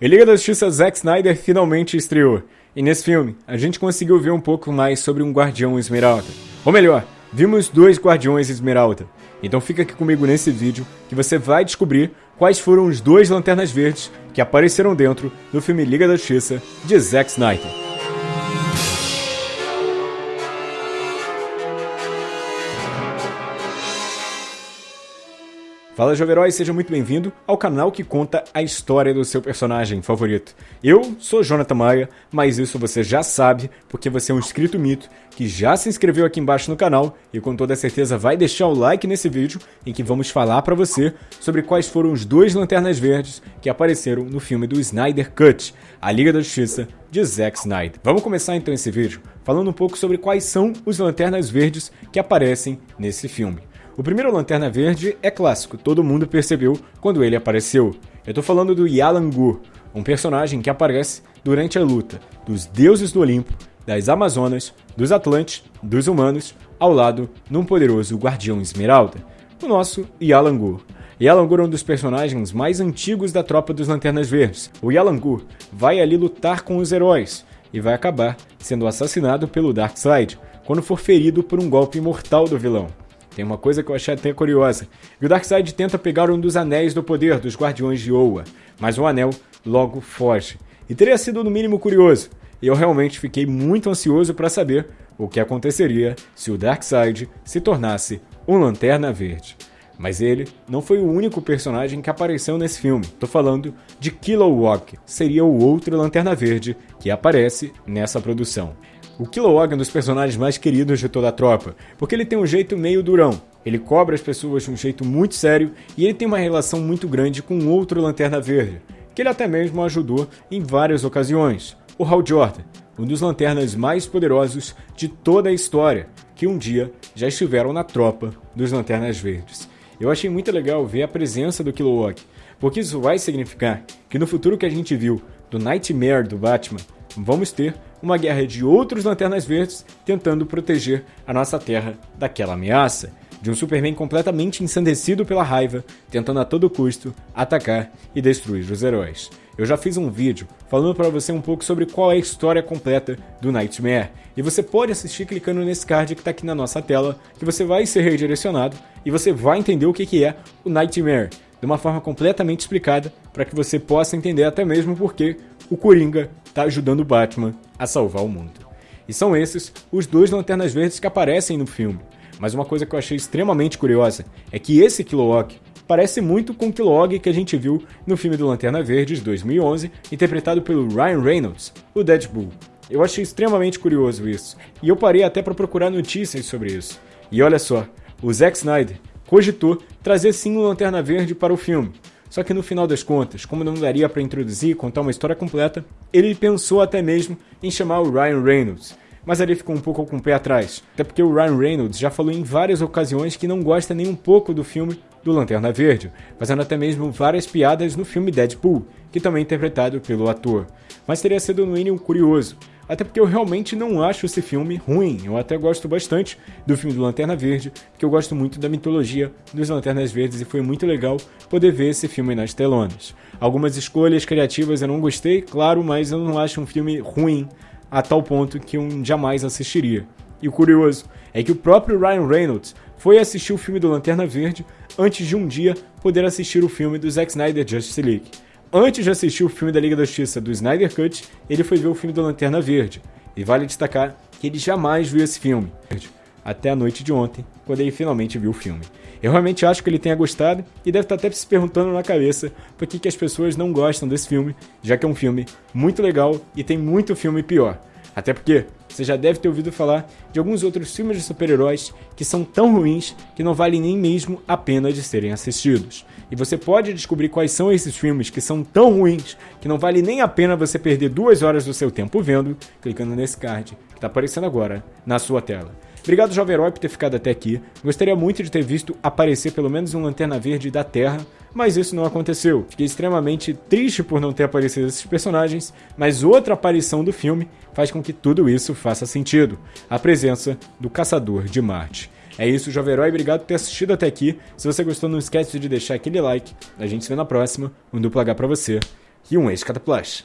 A Liga da Justiça Zack Snyder finalmente estreou. E nesse filme, a gente conseguiu ver um pouco mais sobre um Guardião Esmeralda. Ou melhor, vimos dois Guardiões Esmeralda. Então fica aqui comigo nesse vídeo que você vai descobrir quais foram os dois Lanternas Verdes que apareceram dentro do filme Liga da Justiça de Zack Snyder. Fala Jovem Herói, seja muito bem-vindo ao canal que conta a história do seu personagem favorito. Eu sou Jonathan Maia, mas isso você já sabe, porque você é um inscrito mito que já se inscreveu aqui embaixo no canal e com toda certeza vai deixar o like nesse vídeo em que vamos falar para você sobre quais foram os dois Lanternas Verdes que apareceram no filme do Snyder Cut, A Liga da Justiça de Zack Snyder. Vamos começar então esse vídeo falando um pouco sobre quais são os Lanternas Verdes que aparecem nesse filme. O primeiro Lanterna Verde é clássico, todo mundo percebeu quando ele apareceu. Eu tô falando do Yalan Gur, um personagem que aparece durante a luta dos deuses do Olimpo, das Amazonas, dos Atlantes, dos humanos, ao lado de um poderoso Guardião Esmeralda, o nosso Yalan Gur. Yalan Gur é um dos personagens mais antigos da tropa dos Lanternas Verdes. O Yalan Gur vai ali lutar com os heróis e vai acabar sendo assassinado pelo Darkseid quando for ferido por um golpe mortal do vilão. Tem uma coisa que eu achei até curiosa. E o Darkseid tenta pegar um dos anéis do poder dos Guardiões de Oa, mas o anel logo foge. E teria sido no mínimo curioso. E eu realmente fiquei muito ansioso para saber o que aconteceria se o Darkseid se tornasse um Lanterna Verde. Mas ele não foi o único personagem que apareceu nesse filme. Tô falando de Kilowog, seria o outro Lanterna Verde que aparece nessa produção. O Kilowog é um dos personagens mais queridos de toda a tropa, porque ele tem um jeito meio durão. Ele cobra as pessoas de um jeito muito sério e ele tem uma relação muito grande com outro Lanterna Verde, que ele até mesmo ajudou em várias ocasiões, o Hal Jordan, um dos lanternas mais poderosos de toda a história, que um dia já estiveram na tropa dos Lanternas Verdes. Eu achei muito legal ver a presença do Kilowog, porque isso vai significar que no futuro que a gente viu do Nightmare do Batman, vamos ter uma guerra de outros Lanternas Verdes tentando proteger a nossa Terra daquela ameaça. De um Superman completamente ensandecido pela raiva, tentando a todo custo atacar e destruir os heróis. Eu já fiz um vídeo falando para você um pouco sobre qual é a história completa do Nightmare, e você pode assistir clicando nesse card que está aqui na nossa tela, que você vai ser redirecionado e você vai entender o que, que é o Nightmare, de uma forma completamente explicada, para que você possa entender até mesmo porque o Coringa está ajudando o Batman a salvar o mundo. E são esses os dois Lanternas Verdes que aparecem no filme. Mas uma coisa que eu achei extremamente curiosa é que esse Kilowog parece muito com o Kilowog que a gente viu no filme do Lanterna Verde de 2011, interpretado pelo Ryan Reynolds, o Deadpool. Eu achei extremamente curioso isso, e eu parei até para procurar notícias sobre isso. E olha só, o Zack Snyder cogitou trazer sim o Lanterna Verde para o filme, só que no final das contas, como não daria para introduzir e contar uma história completa, ele pensou até mesmo em chamar o Ryan Reynolds. Mas ele ficou um pouco com o pé atrás, até porque o Ryan Reynolds já falou em várias ocasiões que não gosta nem um pouco do filme do Lanterna Verde, fazendo até mesmo várias piadas no filme Deadpool, que também é interpretado pelo ator. Mas teria sido no mínimo curioso, até porque eu realmente não acho esse filme ruim. Eu até gosto bastante do filme do Lanterna Verde, porque eu gosto muito da mitologia dos Lanternas Verdes e foi muito legal poder ver esse filme nas telonas. Algumas escolhas criativas eu não gostei, claro, mas eu não acho um filme ruim a tal ponto que eu jamais assistiria. E o curioso é que o próprio Ryan Reynolds foi assistir o filme do Lanterna Verde antes de um dia poder assistir o filme do Zack Snyder Justice League. Antes de assistir o filme da Liga da Justiça do Snyder Cut, ele foi ver o filme do Lanterna Verde. E vale destacar que ele jamais viu esse filme. Até a noite de ontem, quando ele finalmente viu o filme. Eu realmente acho que ele tenha gostado e deve estar até se perguntando na cabeça por que, que as pessoas não gostam desse filme, já que é um filme muito legal e tem muito filme pior. Até porque você já deve ter ouvido falar de alguns outros filmes de super-heróis que são tão ruins que não valem nem mesmo a pena de serem assistidos. E você pode descobrir quais são esses filmes que são tão ruins que não vale nem a pena você perder duas horas do seu tempo vendo, clicando nesse card que está aparecendo agora na sua tela. Obrigado, Jovem Herói, por ter ficado até aqui. Gostaria muito de ter visto aparecer pelo menos um Lanterna Verde da Terra, mas isso não aconteceu. Fiquei extremamente triste por não ter aparecido esses personagens, mas outra aparição do filme faz com que tudo isso faça sentido. A presença do Caçador de Marte. É isso, Jovem Herói, obrigado por ter assistido até aqui. Se você gostou, não esquece de deixar aquele like. A gente se vê na próxima. Um duplo H pra você. e um ex cada plush.